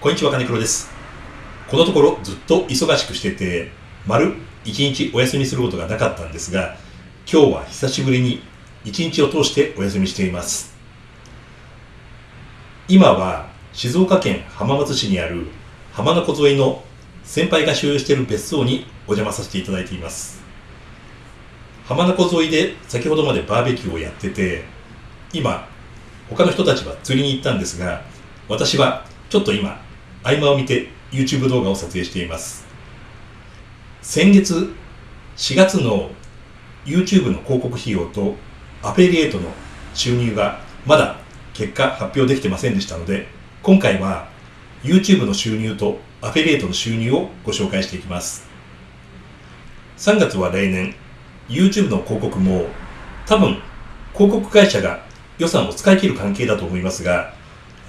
こんにちは、金黒です。このところずっと忙しくしてて、丸一日お休みすることがなかったんですが、今日は久しぶりに一日を通してお休みしています。今は静岡県浜松市にある浜名湖沿いの先輩が所有している別荘にお邪魔させていただいています。浜名湖沿いで先ほどまでバーベキューをやってて、今、他の人たちは釣りに行ったんですが、私はちょっと今、合間を見て YouTube 動画を撮影しています。先月4月の YouTube の広告費用とアフィリエイトの収入がまだ結果発表できてませんでしたので、今回は YouTube の収入とアフィリエイトの収入をご紹介していきます。3月は例年 YouTube の広告も多分広告会社が予算を使い切る関係だと思いますが、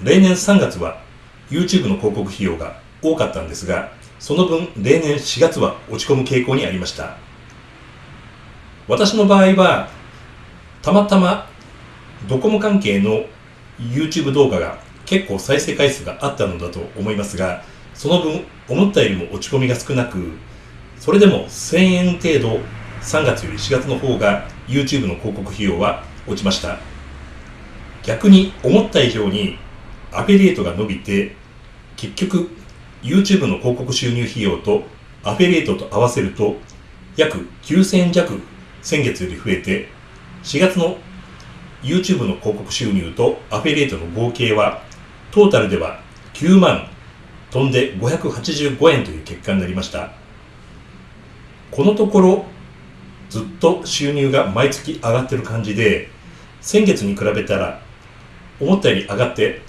例年3月は YouTube の広告費用が多かったんですが、その分例年4月は落ち込む傾向にありました。私の場合は、たまたまドコモ関係の YouTube 動画が結構再生回数があったのだと思いますが、その分思ったよりも落ち込みが少なく、それでも1000円程度3月より4月の方が YouTube の広告費用は落ちました。逆に思った以上にアフィリエイトが伸びて、結局 YouTube の広告収入費用とアフィリエイトと合わせると約9000円弱先月より増えて、4月の YouTube の広告収入とアフィリエイトの合計はトータルでは9万飛んで585円という結果になりました。このところずっと収入が毎月上がってる感じで、先月に比べたら思ったより上がって、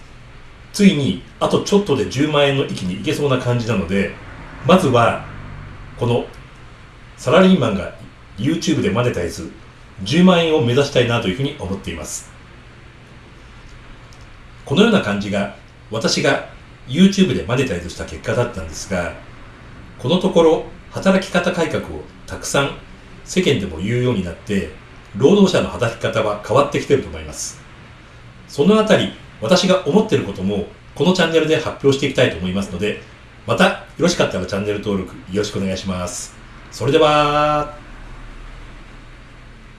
ついにあとちょっとで10万円の域に行けそうな感じなので、まずはこのサラリーマンが YouTube でマネタイズ10万円を目指したいなというふうに思っています。このような感じが私が YouTube でマネタイズした結果だったんですが、このところ働き方改革をたくさん世間でも言うようになって、労働者の働き方は変わってきてると思います。そのあたり、私が思ってることもこのチャンネルで発表していきたいと思いますので、またよろしかったらチャンネル登録よろしくお願いします。それでは、